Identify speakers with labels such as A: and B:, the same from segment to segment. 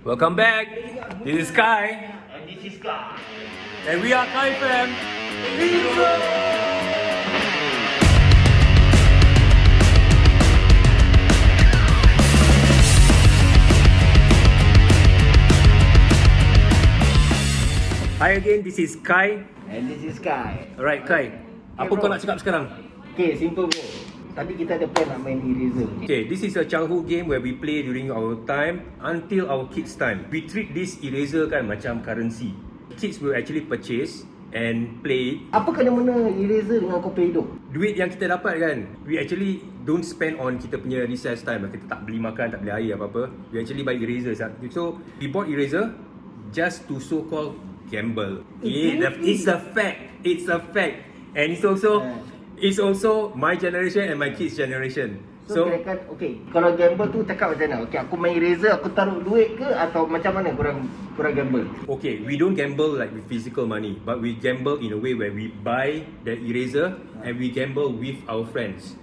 A: Welcome back. This is Kai.
B: And this is Kai.
A: And we are Kai Fam. Hi again, this is Kai.
B: And this is Guy.
A: Alright Kai, apa kau nak cakap sekarang?
B: Okay, simple bro. Tadi kita ada plan nak main eraser.
A: Okay, this is a childhood game where we play during our time until our kids' time. We treat this eraser kan macam currency. Kids will actually purchase and play it.
B: Apa kena-mena eraser dengan kau play hidup?
A: Duit yang kita dapat kan, we actually don't spend on kita punya recess time. Kita tak beli makan, tak beli air apa-apa. We actually buy eraser. So, we bought eraser just to so-called gamble. It, it's a fact. It's a fact. And it's also it's also my generation and my kids' generation.
B: So,
A: So,
B: kan, okay. Kalau gamble tu cakap macam mana? Okay, aku main eraser, aku taruh duit ke? Atau macam mana korang, korang gamble?
A: okay, we don't gamble like with physical money, but we gamble in a way where we buy the eraser and we gamble with our friends.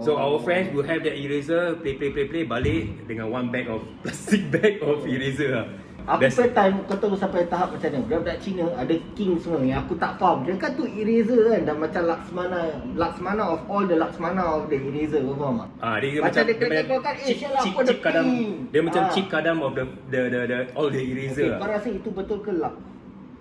A: So our friends will have that eraser, play play play play balik dengan one bag of plastic bag of eraser lah.
B: Apa
A: That's-
B: time kau tahu sampai tahap macam mana? Budak-budak Cina ada king semua yang aku tak faham. Dia kan tu eraser kan dah macam Laksmana. Laksmana of all the Laksmana of the eraser. Kau faham tak?
A: Ah, dia, dia
B: Macam
A: macam
B: dia kena
A: macam
B: keluarkan, eh,
A: chip,
B: ada
A: chip kadam. Dia macam
B: Ah.
A: chip kadam of the the the, the all the eraser.
B: Okay,
A: lah.
B: kau rasa itu betul ke lak?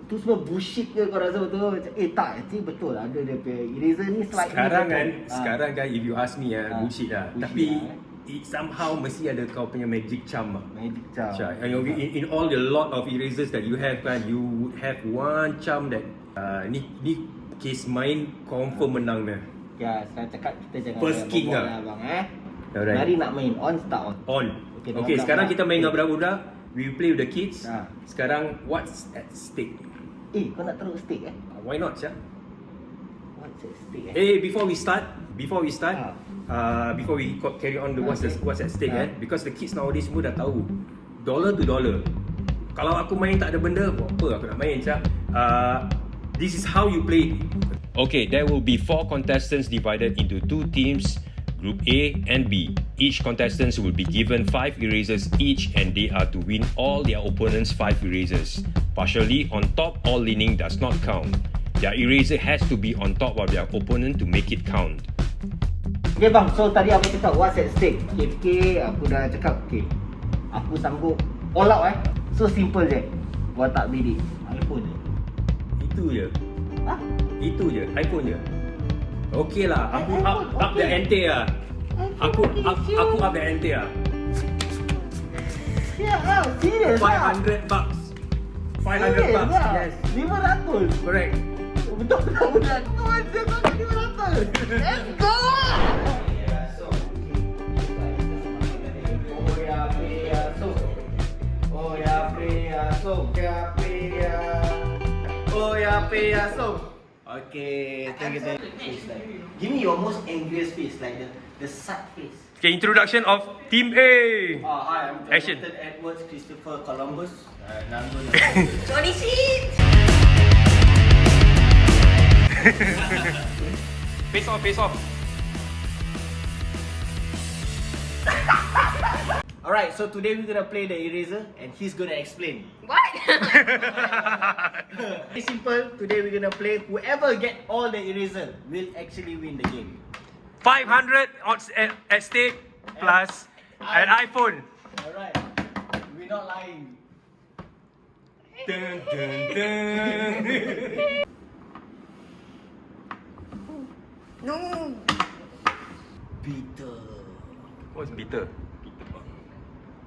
B: Itu semua bullshit ke kau rasa betul? Macam, eh tak, actually betul ada dia punya eraser ni slightly
A: Sekarang
B: betul.
A: kan,
B: Ah.
A: sekarang kan if you ask me ah,
B: Ah,
A: bullshit lah.
B: bullshit
A: Tapi
B: lah,
A: it somehow mesti ada kau punya magic charm lah.
B: Magic charm.
A: Charm. And you- in, in all the lot of erasers that you have kan, you would have one charm that uh, ni ni case main confirm menang dia.
B: Ya, saya cakap kita jangan
A: First king lah.
B: abang eh.
A: Alright.
B: Mari nak main on start on.
A: On.
B: Okay,
A: Okay, sekarang kita main dengan budak-budak. We play with the kids.
B: Ah.
A: Sekarang what's at stake?
B: Eh, kau nak taruh stick eh?
A: Why not, Syah?
B: What's at stake eh?
A: Eh, before we start, before we start,
B: Ah.
A: uh, before we carry on the what's the,
B: Okay.
A: what's at stake
B: Ah.
A: eh, because the kids nowadays semua dah tahu, dollar to dollar. Kalau aku main tak ada benda, buat apa aku nak main, Cak? Uh, this is how you play. Okay, there will be four contestants divided into two teams, Group A and B. Each contestant will be given five erasers each, and they are to win all their opponents' five erasers. Partially on top or leaning does not count. Their eraser has to be on top of their opponent to make it count.
B: Okay bang, so tadi aku cakap what's at stake? Okay, okay, aku dah cakap okay. Aku sanggup all out eh. So simple je. Gua tak beli iPhone je.
A: Itu je.
B: Ha?
A: Itu je. iPhone je. Okey lah. Aku
B: iPhone,
A: up, up the
B: okay.
A: ante lah. Aku up, aku up the ante lah.
B: Ya, ah, serius lah.
A: 500 bucks. 500
B: Serius
A: bucks.
B: lah.
A: Yes.
B: 500.
A: Correct.
B: Betul betul betul. Kau ada kau 500. Let's go. Pria, so. Ya, pria. Oh ya, pria, so. Okay, thank you, thank you. Give me your most angriest face, like the the sad face.
A: Okay, introduction of Team A.
B: Oh, hi, I'm
A: Action.
B: Jonathan Edwards Christopher Columbus. Uh,
C: Johnny Sheet!
A: Face off, face off.
B: Alright, so today we're gonna play the eraser and he's gonna explain.
C: What?
B: It's simple. Today we're gonna play. Whoever get all the eraser will actually win the game.
A: 500 odds at, at stake plus an iPhone.
B: Alright. We're not lying.
A: Dun, dun, dun.
C: no!
B: Peter.
A: What's bitter?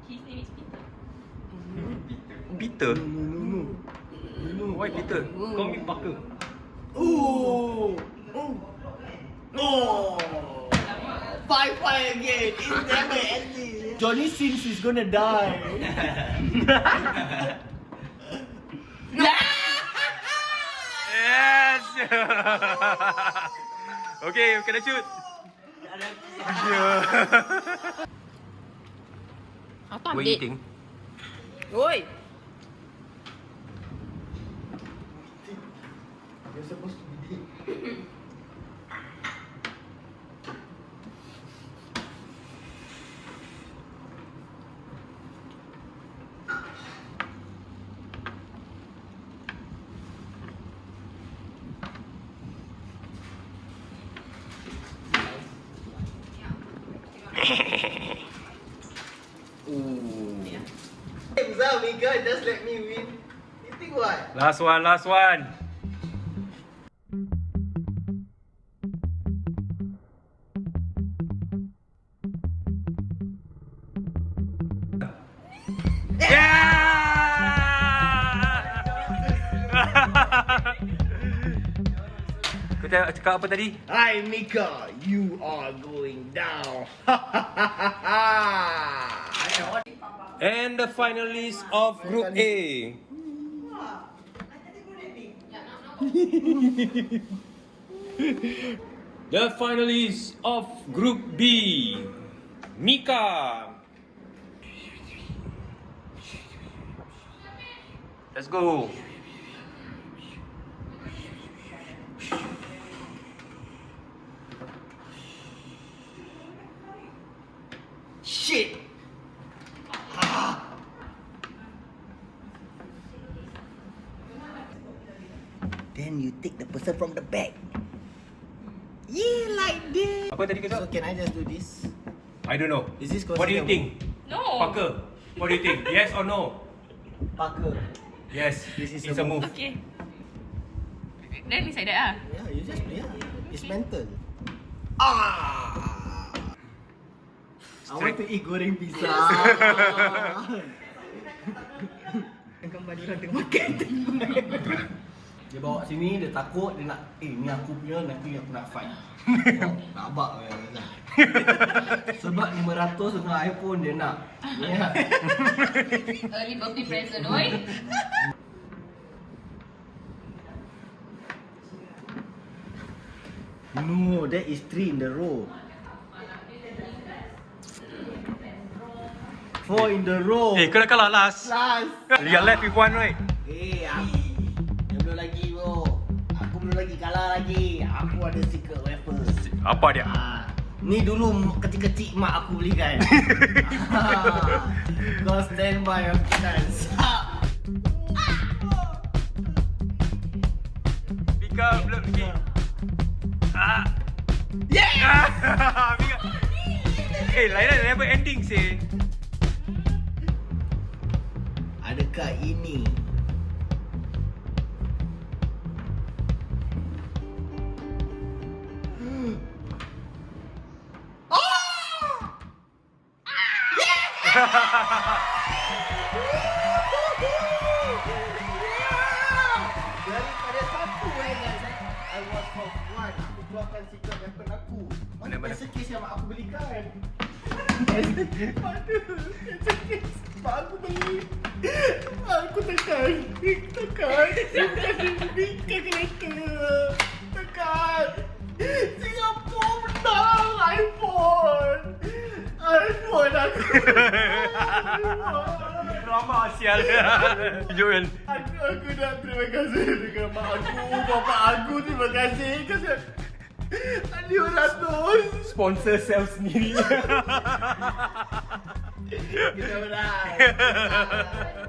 C: His name is Peter.
A: Bitter?
B: No, no, no.
A: Why bitter? Call me Parker.
B: Ooh. Ooh. Oh. Five five again. It's never ending. Johnny Sins is gonna die.
A: Yes! okay, kena shoot.
C: Apa
A: What you think?
C: Oi!
B: You're supposed to be Think what?
A: Last one, last one. Yeah! Kau cakap, cakap apa tadi?
B: Hi, Mika. You are going down.
A: And the finalists of Group A. the finalists of Group B. Mika. Let's go.
B: Shit. Then you take the person from the back. Yeah, like this.
A: Apa tadi kau
B: So can I just do this?
A: I don't know.
B: Is this
A: What do you think?
C: No.
A: Parker, what do you think? Yes or no?
B: Parker.
A: Yes,
B: This is
A: it's
B: a
A: a move.
C: Okay. Then it's like that ah.
B: Yeah, you just play. ah. It's mental. Ah. I want to eat goreng pizza. Gambar dia orang tengah makan Dia bawa sini, dia takut, dia nak Eh ni aku punya, nanti aku nak fight oh, Nak abak eh. Sebab 500 dengan iPhone dia nak yeah.
C: Early birthday present, oi.
B: No, that is three in the row Four in the row
A: Eh, kau dah kalah last.
B: Last
A: You're left with one, right?
B: Eh, aku Dia belum lagi bro Aku belum lagi kalah lagi Aku ada secret weapon
A: Apa dia?
B: ah, Ni dulu kecil-kecil mak aku belikan ah, Kau stand by your chance
A: Mika belum lagi. Ah.
B: Yeah!
A: Mika. Eh, Laila never ending sih.
B: Adakah ini Daripada satu eh guys eh. I was for one Aku keluarkan secret weapon aku Mana
A: Mana-mana?
B: pencet case yang mak aku belikan Aduh Pencet case Mak aku beli Aku tekan Tekan Tekan kereta
A: Drama sial. Joel.
B: Aku, aku nak terima kasih dengan mak aku, bapa aku terima kasih kasih Adi ratus
A: Sponsor self sendiri.
B: Kita menang